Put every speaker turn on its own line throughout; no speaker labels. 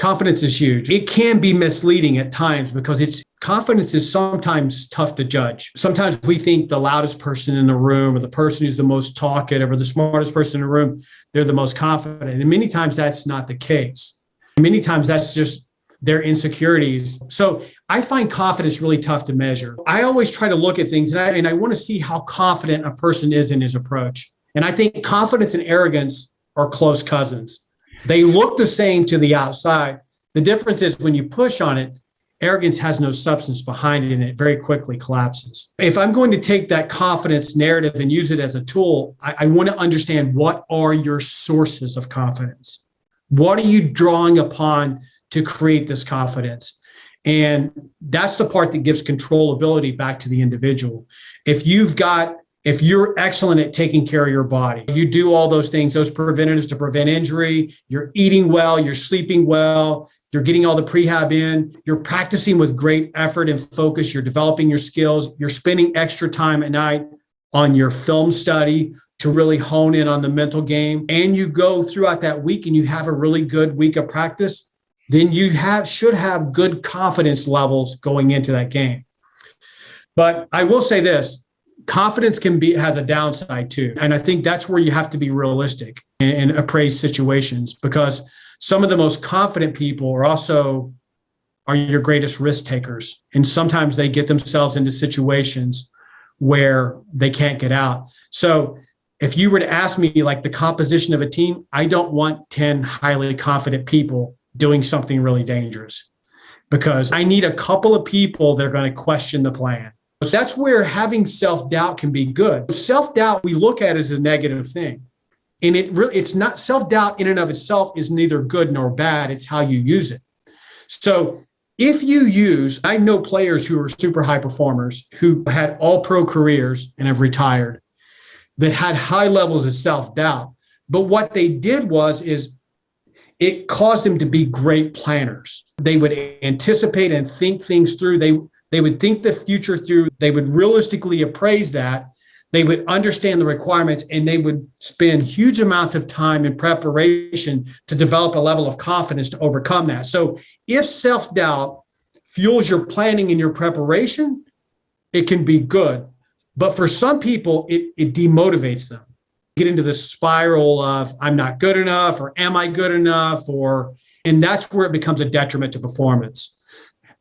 confidence is huge. It can be misleading at times because it's confidence is sometimes tough to judge. Sometimes we think the loudest person in the room or the person who's the most talkative or the smartest person in the room, they're the most confident. And many times that's not the case. Many times that's just their insecurities. So I find confidence really tough to measure. I always try to look at things and I, and I want to see how confident a person is in his approach. And I think confidence and arrogance are close cousins. They look the same to the outside. The difference is when you push on it, arrogance has no substance behind it and it very quickly collapses. If I'm going to take that confidence narrative and use it as a tool, I, I want to understand what are your sources of confidence? What are you drawing upon to create this confidence? And that's the part that gives controllability back to the individual. If you've got if you're excellent at taking care of your body, you do all those things, those preventatives to prevent injury, you're eating well, you're sleeping well, you're getting all the prehab in, you're practicing with great effort and focus, you're developing your skills, you're spending extra time at night on your film study to really hone in on the mental game, and you go throughout that week and you have a really good week of practice, then you have should have good confidence levels going into that game. But I will say this, confidence can be has a downside too. And I think that's where you have to be realistic and appraise situations because some of the most confident people are also are your greatest risk takers. And sometimes they get themselves into situations where they can't get out. So if you were to ask me like the composition of a team, I don't want 10 highly confident people doing something really dangerous because I need a couple of people that are going to question the plan. That's where having self-doubt can be good. Self-doubt we look at as a negative thing. And it really it's not self-doubt in and of itself is neither good nor bad. It's how you use it. So if you use i know players who are super high performers who had all pro careers and have retired that had high levels of self-doubt. But what they did was is it caused them to be great planners. They would anticipate and think things through. They they would think the future through they would realistically appraise that they would understand the requirements and they would spend huge amounts of time in preparation to develop a level of confidence to overcome that. So if self-doubt fuels your planning and your preparation, it can be good. But for some people, it, it demotivates them. Get into the spiral of I'm not good enough or am I good enough or and that's where it becomes a detriment to performance.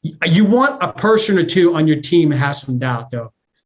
You want a person or two on your team has some doubt though